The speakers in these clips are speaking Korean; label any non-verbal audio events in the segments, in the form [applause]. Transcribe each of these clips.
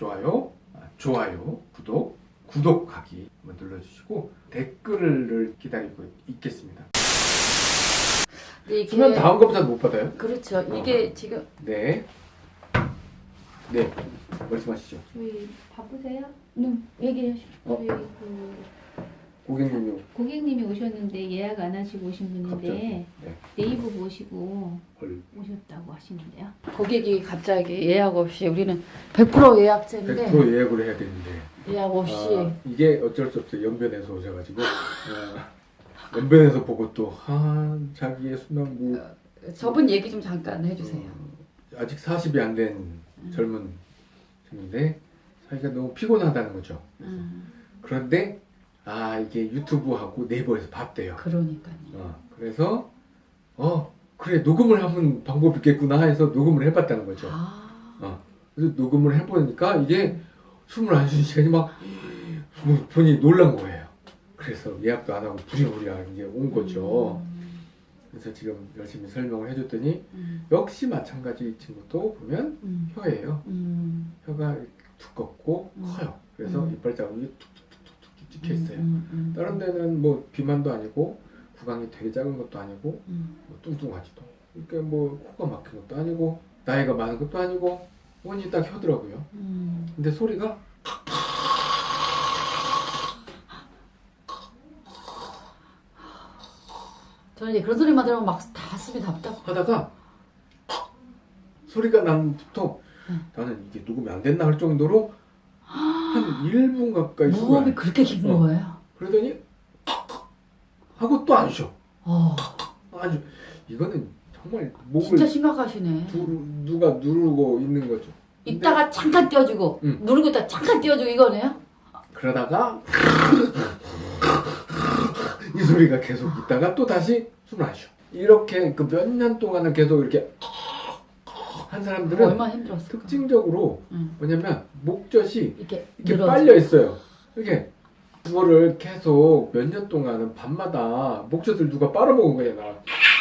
좋아요, 아, 좋아요, 구독, 구독하기 한번 눌러주시고 댓글을 기다리고 있겠습니다. 근데 이게 수면 다음 검사 못 받아요? 그렇죠. 이게 지금 네. 네. 말씀하시죠. 저희 바쁘세요? 네, 얘기하시죠. 어? 저희 그 고객님이 고객님이 오셨는데 예약 안 하시고 오신. 분인데 네. 네이버 보시고 헐. 오셨다고 하시는데요. 고객이 갑자기 예약 없이 우리는 100% 예약제인데 100% 예약을 해야 되는데. 예약 없이 아, 이게 어쩔 수 없어요. 연변에서 오셔가지고. 아, 연변에서 보고 또, 아, 자기의 수면무. 저분 얘기 좀 잠깐 해주세요. 어, 아직 40이 안 된 젊은 친구인데, 자기가 너무 피곤하다는 거죠. 음, 그런데, 아, 이게 유튜브하고 네이버에서 봤대요. 그러니까요. 어, 그래서, 어, 그래, 녹음을 하면 방법이 있겠구나 해서 녹음을 해봤다는 거죠. 아, 어, 그래서 녹음을 해보니까 이게 숨을 안 쉬는 시간이 막 본인이 놀란 거예요. 그래서 예약도 안 하고 부랴부랴 이게 온 거죠. 음, 그래서 지금 열심히 설명을 해줬더니 음, 역시 마찬가지 이 친구도 보면 음, 혀예요. 음, 혀가 두껍고 음. 커요. 그래서 음. 이빨 자국이 툭툭툭툭 찍혀 있어요. 음, 음, 다른 데는 뭐 비만도 아니고 구강이 되게 작은 것도 아니고 음, 뭐 뚱뚱하지도 그러니까 뭐 코가 막힌 것도 아니고 나이가 많은 것도 아니고 원이 딱 혀더라고요. 음. 근데 소리가 저는 이제 그런 소리만 들으면 막 가슴이 답답. 하다가 소리가 난부터 응. 나는 이게 녹음이 안 됐나 할 정도로 한 1분 가까이 쉬고 무호흡이 그렇게 긴 어. 거예요. 그러더니 하고 또 안 쉬어 어, 아주 이거는 정말 목을 진짜 심각하시네. 두, 누가 누르고 있는 거죠 이따가 잠깐 띄워주고 응. 누르고 있다 가 잠깐 띄워주고 이거네요. 그러다가 [laughs] 이 소리가 계속 있다가 또 다시 숨을 안 쉬어 이렇게 그 몇 년 동안은 계속 이렇게 한 사람들은 얼마나 힘들었을까. 특징적으로 응. 뭐냐면 목젖이 이렇게 이렇게. 빨려 있어요. 이렇게 그거를 계속 몇 년 동안은 밤마다 목젖을 누가 빨아먹은 거야 나.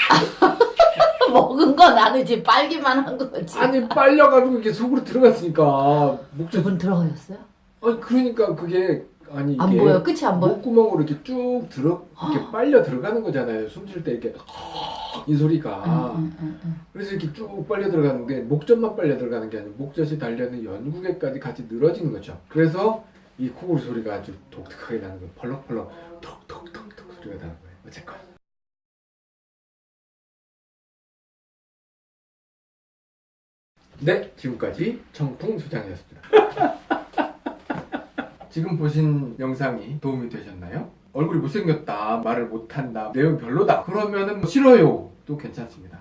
[laughs] 먹은 건 아니지 빨기만 한 거지. 아니 빨려가지고 이게 속으로 들어갔으니까 목젖. 두분 들어가셨어요? 아니 그러니까 그게 아니 이게 안 보여 끝이 안 보여. 목구멍으로 이렇게 쭉 들어 이렇게 빨려 들어가는 거잖아요. 숨 쉴 때 이렇게 이 소리가. 그래서 이렇게 쭉 빨려 들어가는데 목젖만 빨려 들어가는 게 아니고 목젖이 달려있는 연구개까지 같이 늘어지는 거죠. 그래서 이 코골이 소리가 아주 독특하게 나는 거예요. 펄럭펄럭 톡톡톡톡 소리가 나는 거예요. 어쨌건. 네, 지금까지 청풍 소장이었습니다. [laughs] 지금 보신 영상이 도움이 되셨나요? 얼굴이 못생겼다 말을 못한다 내용 별로다. 그러면은 뭐 싫어요. 또 괜찮습니다.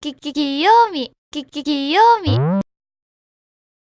끼끼 귀요미 끼끼 귀요미.